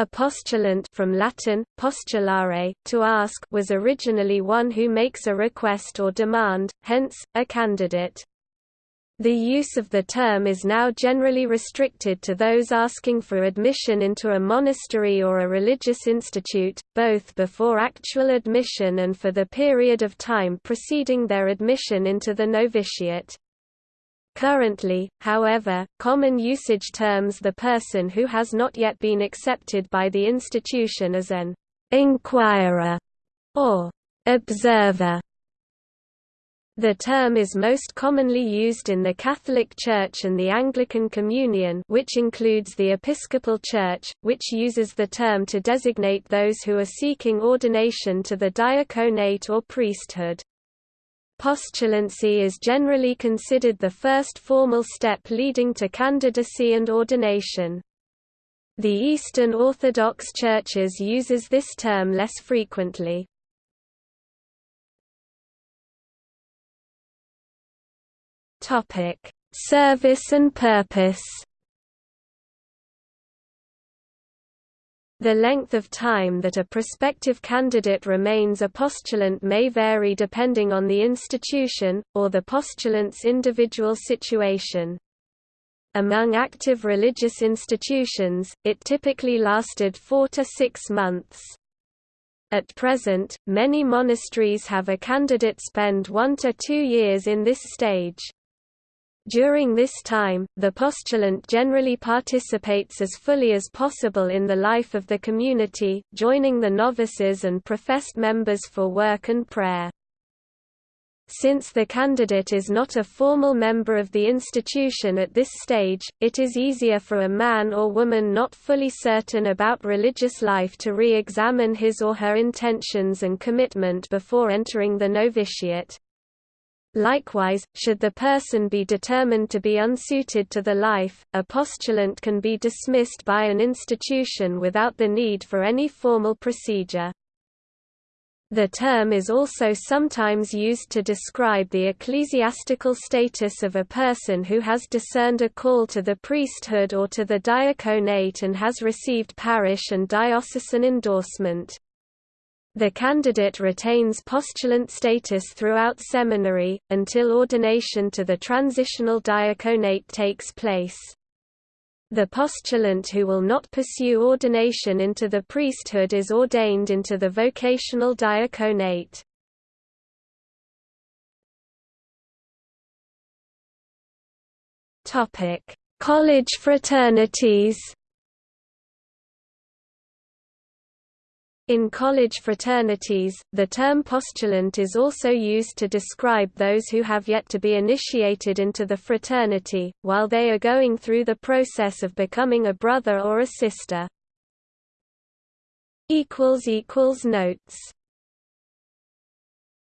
A postulant from Latin, postulare, to ask was originally one who makes a request or demand, hence, a candidate. The use of the term is now generally restricted to those asking for admission into a monastery or a religious institute, both before actual admission and for the period of time preceding their admission into the novitiate. Currently, however, common usage terms the person who has not yet been accepted by the institution as an inquirer or observer. The term is most commonly used in the Catholic Church and the Anglican Communion which includes the Episcopal Church, which uses the term to designate those who are seeking ordination to the diaconate or priesthood. Postulancy is generally considered the first formal step leading to candidacy and ordination. The Eastern Orthodox Churches uses this term less frequently. Service and purpose The length of time that a prospective candidate remains a postulant may vary depending on the institution, or the postulant's individual situation. Among active religious institutions, it typically lasted four to six months. At present, many monasteries have a candidate spend one to two years in this stage. During this time, the postulant generally participates as fully as possible in the life of the community, joining the novices and professed members for work and prayer. Since the candidate is not a formal member of the institution at this stage, it is easier for a man or woman not fully certain about religious life to re-examine his or her intentions and commitment before entering the novitiate. Likewise, should the person be determined to be unsuited to the life, a postulant can be dismissed by an institution without the need for any formal procedure. The term is also sometimes used to describe the ecclesiastical status of a person who has discerned a call to the priesthood or to the diaconate and has received parish and diocesan endorsement. The candidate retains postulant status throughout seminary, until ordination to the transitional diaconate takes place. The postulant who will not pursue ordination into the priesthood is ordained into the vocational diaconate. College fraternities In college fraternities, the term postulant is also used to describe those who have yet to be initiated into the fraternity, while they are going through the process of becoming a brother or a sister. Notes